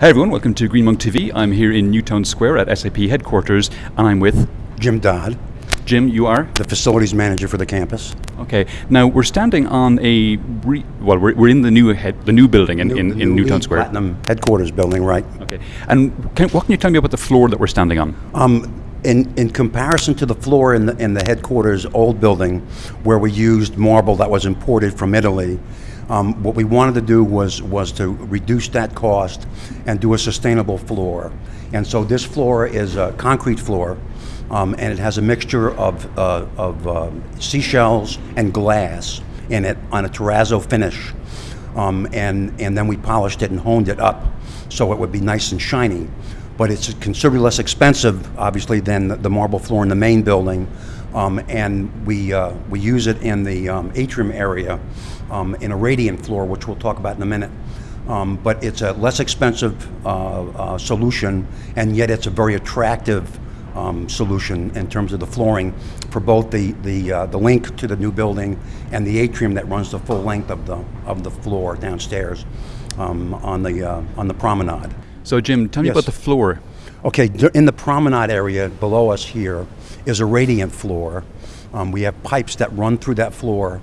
Hi everyone, welcome to Green Monk TV. I'm here in Newtown Square at SAP headquarters, and I'm with Jim Dodd, Jim. You are the facilities manager for the campus. okay. Now we're standing on a re- well, we're, we're in the new head, the new building in, in, in new Newtown Square. Platinum headquarters building, right? Okay, and can, what can you tell me about the floor that we're standing on? Um, in, in comparison to the floor in the, in the headquarters old building, where we used marble that was imported from Italy, um, what we wanted to do was was to reduce that cost and do a sustainable floor. And so this floor is a concrete floor, um, and it has a mixture of uh, of um seashells and glass in it on a terrazzo finish. um, and and then we polished it and honed it up so it would be nice and shiny. But it's considerably less expensive, obviously, than the marble floor in the main building, um, and we uh, we use it in the um, atrium area um, in a radiant floor, which we'll talk about in a minute. Um, but it's a less expensive uh, uh, solution, and yet it's a very attractive um, solution in terms of the flooring for both the the, uh, the link to the new building and the atrium that runs the full length of the of the floor downstairs um, on the uh, on the promenade. So, Jim, tell me Yes. about the floor. Okay, in the promenade area below us here is a radiant floor. Um, we have pipes that run through that floor,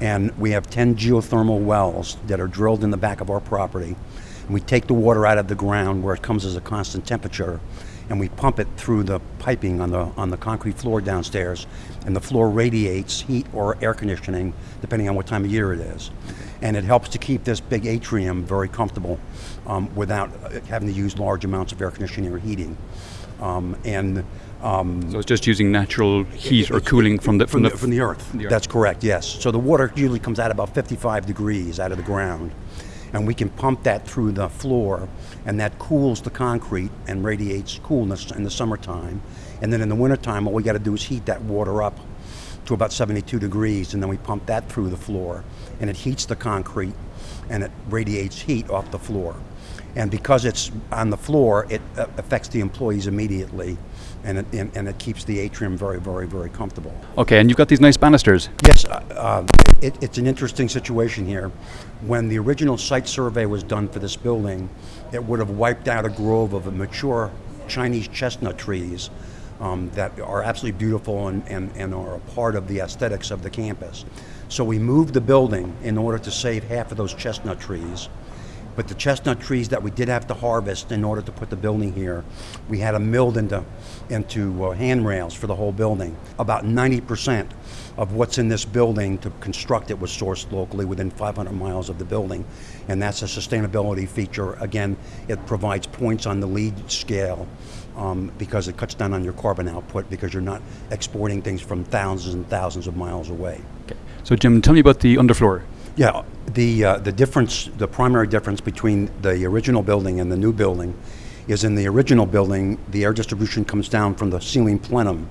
and we have 10 geothermal wells that are drilled in the back of our property. And we take the water out of the ground where it comes as a constant temperature, and we pump it through the piping on the on the concrete floor downstairs, and the floor radiates heat or air conditioning depending on what time of year it is, and it helps to keep this big atrium very comfortable um, without uh, having to use large amounts of air conditioning or heating, um, and. Um, So it's just using natural heat or cooling from the from the, f- from the earth. the earth. That's correct. Yes. So the water usually comes out about 55 degrees out of the ground, and we can pump that through the floor, and that cools the concrete and radiates coolness in the summertime. And then in the wintertime, all we got to do is heat that water up to about 72 degrees, and then we pump that through the floor, and it heats the concrete, and it radiates heat off the floor. And because it's on the floor, it uh, affects the employees immediately, and it, and, and it keeps the atrium very, very, very comfortable. Okay, and you've got these nice banisters. Yes, uh, uh, it, it's an interesting situation here. When the original site survey was done for this building, it would have wiped out a grove of mature Chinese chestnut trees um, that are absolutely beautiful and, and, and are a part of the aesthetics of the campus. So we moved the building in order to save half of those chestnut trees. But the chestnut trees that we did have to harvest in order to put the building here, we had them milled into, into uh, handrails for the whole building. About 90% of what's in this building to construct it was sourced locally within 500 miles of the building. And that's a sustainability feature. Again, it provides points on the LEED scale um, because it cuts down on your carbon output because you're not exporting things from thousands and thousands of miles away. Okay. So, Jim, tell me about the underfloor. Yeah, the uh, the difference, the primary difference between the original building and the new building, is in the original building, the air distribution comes down from the ceiling plenum,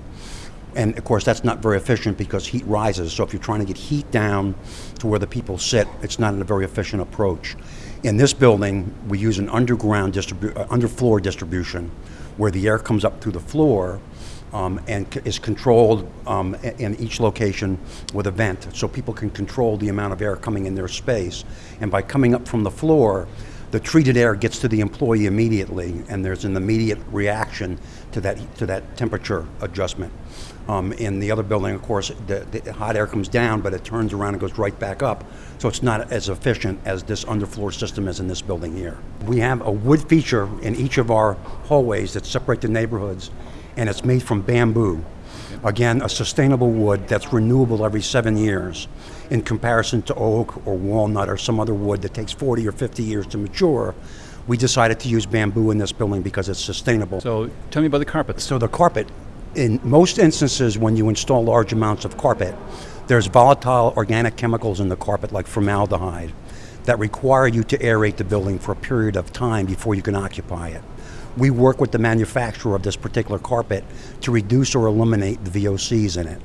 and of course that's not very efficient because heat rises. So if you're trying to get heat down to where the people sit, it's not a very efficient approach. In this building, we use an underground distribu- uh, underfloor distribution, where the air comes up through the floor um, and is controlled um, in each location with a vent, so people can control the amount of air coming in their space. And by coming up from the floor, the treated air gets to the employee immediately, and there's an immediate reaction to that to that temperature adjustment. Um, in the other building, of course, the, the hot air comes down, but it turns around and goes right back up. So it's not as efficient as this underfloor system is in this building here. We have a wood feature in each of our hallways that separate the neighborhoods, and it's made from bamboo. Again, a sustainable wood that's renewable every seven years in comparison to oak or walnut or some other wood that takes 40 or 50 years to mature. We decided to use bamboo in this building because it's sustainable. So, tell me about the carpet. So the carpet, in most instances, when you install large amounts of carpet, there's volatile organic chemicals in the carpet like formaldehyde that require you to aerate the building for a period of time before you can occupy it. We work with the manufacturer of this particular carpet to reduce or eliminate the VOCs in it.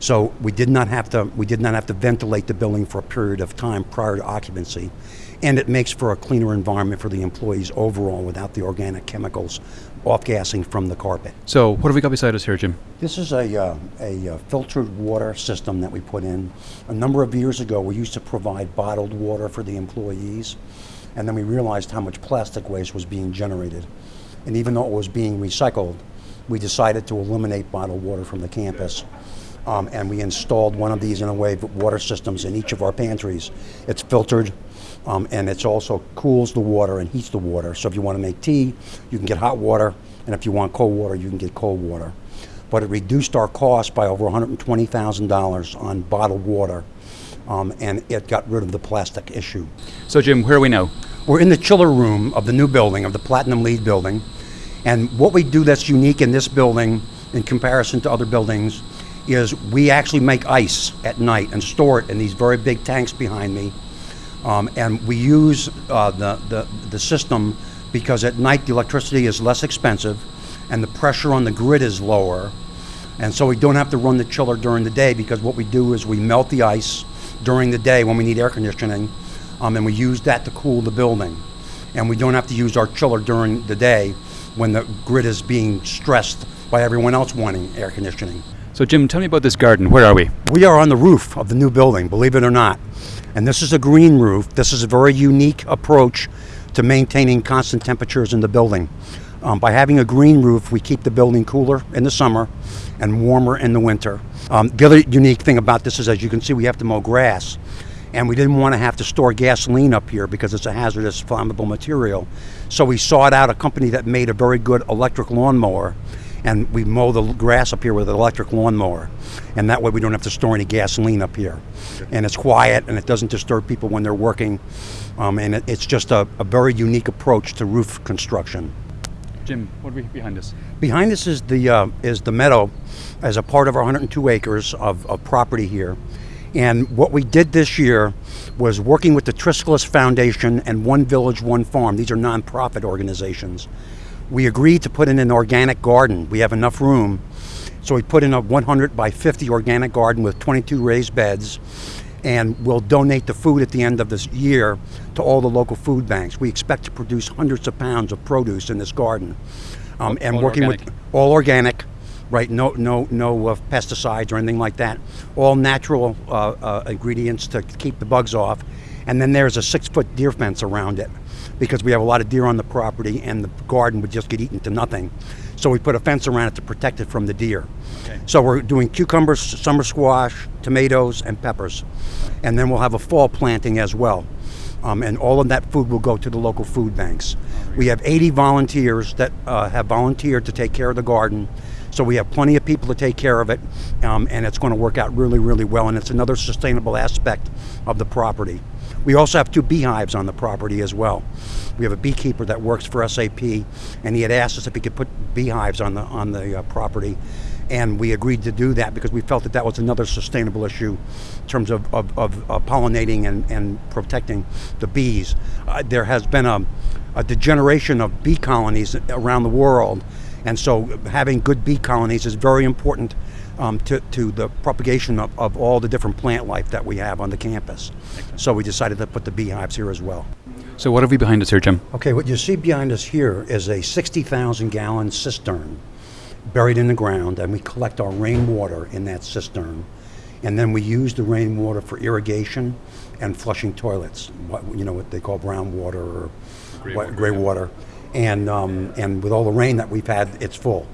So we did not have to we did not have to ventilate the building for a period of time prior to occupancy, and it makes for a cleaner environment for the employees overall without the organic chemicals off-gassing from the carpet. So what have we got beside us here, Jim? This is a, uh, a uh, filtered water system that we put in. A number of years ago, we used to provide bottled water for the employees, and then we realized how much plastic waste was being generated. And even though it was being recycled, we decided to eliminate bottled water from the campus. Um, and we installed one of these in a way water systems in each of our pantries. It's filtered, um, and it's also cools the water and heats the water. So if you want to make tea, you can get hot water, and if you want cold water, you can get cold water. But it reduced our cost by over $120,000 on bottled water, um, and it got rid of the plastic issue. So Jim, where are we now? We're in the chiller room of the new building, of the Platinum LEED building. And what we do that's unique in this building in comparison to other buildings is we actually make ice at night and store it in these very big tanks behind me. Um, and we use uh, the, the, the system because at night the electricity is less expensive and the pressure on the grid is lower. And so we don't have to run the chiller during the day because what we do is we melt the ice during the day when we need air conditioning um, and we use that to cool the building. And we don't have to use our chiller during the day when the grid is being stressed by everyone else wanting air conditioning. So Jim, tell me about this garden. Where are we? We are on the roof of the new building, believe it or not. And this is a green roof. This is a very unique approach to maintaining constant temperatures in the building. Um, by having a green roof, we keep the building cooler in the summer and warmer in the winter. Um, the other unique thing about this is, as you can see, we have to mow grass. And we didn't want to have to store gasoline up here because it's a hazardous flammable material. So we sought out a company that made a very good electric lawnmower and we mow the grass up here with an electric lawnmower. And that way we don't have to store any gasoline up here. And it's quiet and it doesn't disturb people when they're working. Um, and it, it's just a, a very unique approach to roof construction. Jim, what are we behind us? Behind us is the uh, is the meadow, as a part of our 102 acres of, of property here. And what we did this year was working with the Triskeles Foundation and One Village, One Farm. These are nonprofit organizations. We agreed to put in an organic garden. We have enough room. So we put in a 100 by 50 organic garden with 22 raised beds. And we'll donate the food at the end of this year to all the local food banks. We expect to produce hundreds of pounds of produce in this garden. Um, and working organic. with all organic, right? No, no, no uh, pesticides or anything like that. All natural uh, uh, ingredients to keep the bugs off. And then there's a six-foot deer fence around it because we have a lot of deer on the property, and the garden would just get eaten to nothing. So we put a fence around it to protect it from the deer. Okay. So we're doing cucumbers, summer squash, tomatoes, and peppers, and then we'll have a fall planting as well. Um, and all of that food will go to the local food banks. We have 80 volunteers that uh, have volunteered to take care of the garden. So we have plenty of people to take care of it, um, and it's going to work out really, really well. And it's another sustainable aspect of the property. We also have two beehives on the property as well. We have a beekeeper that works for SAP, and he had asked us if he could put beehives on the on the uh, property, and we agreed to do that because we felt that that was another sustainable issue in terms of, of, of uh, pollinating and, and protecting the bees. Uh, there has been a, a degeneration of bee colonies around the world, and so having good bee colonies is very important um, to, to the propagation of, of all the different plant life that we have on the campus. So we decided to put the beehives here as well. So what have we behind us here, Jim? Okay, what you see behind us here is a 60,000 gallon cistern buried in the ground, and we collect our rainwater in that cistern. And then we use the rainwater for irrigation and flushing toilets, what, you know, what they call brown water or Gray what- water, gray yeah. water. And, um, and with all the rain that we've had, it's full.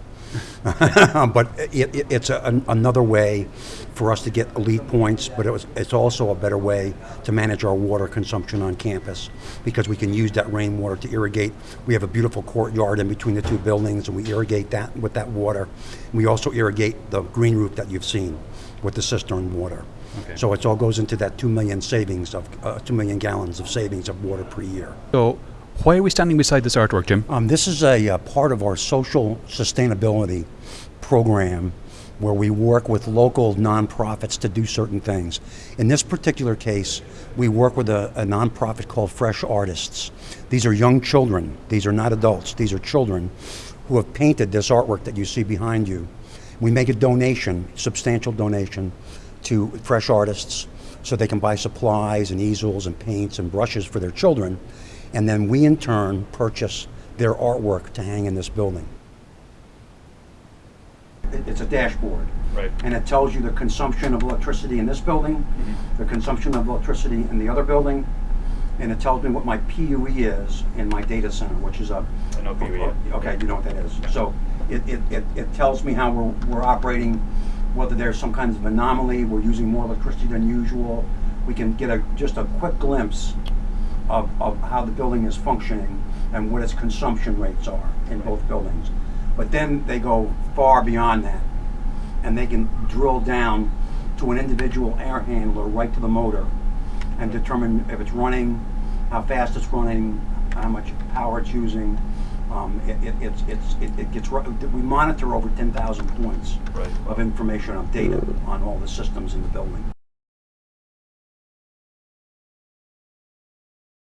but it, it, it's a, an, another way for us to get elite points, but it was, it's also a better way to manage our water consumption on campus because we can use that rainwater to irrigate. We have a beautiful courtyard in between the two buildings, and we irrigate that with that water. We also irrigate the green roof that you've seen with the cistern water. Okay. So it all goes into that two million savings of uh, two million gallons of savings of water per year. So why are we standing beside this artwork, Jim? Um, this is a, uh part of our social sustainability program where we work with local nonprofits to do certain things. In this particular case, we work with a, a nonprofit called Fresh Artists. These are young children. These are not adults. These are children who have painted this artwork that you see behind you. We make a donation, substantial donation, to Fresh Artists so they can buy supplies and easels and paints and brushes for their children. And then we, in turn, purchase their artwork to hang in this building. It's a dashboard. Right. And it tells you the consumption of electricity in this building, mm-hmm. the consumption of electricity in the other building, and it tells me what my PUE is in my data center, which is a. I know PUE, yeah. Okay, you know what that is. So it, it, it, it tells me how we're, we're operating, whether there's some kind of anomaly, we're using more electricity than usual. We can get a, just a quick glimpse of, of how the building is functioning and what its consumption rates are in both buildings. But then they go far beyond that, and they can drill down to an individual air handler right to the motor and determine if it's running, how fast it's running, how much power it's using. Um, it, it, it's, it's, it, it gets, we monitor over 10,000 points Right. of information, of data on all the systems in the building.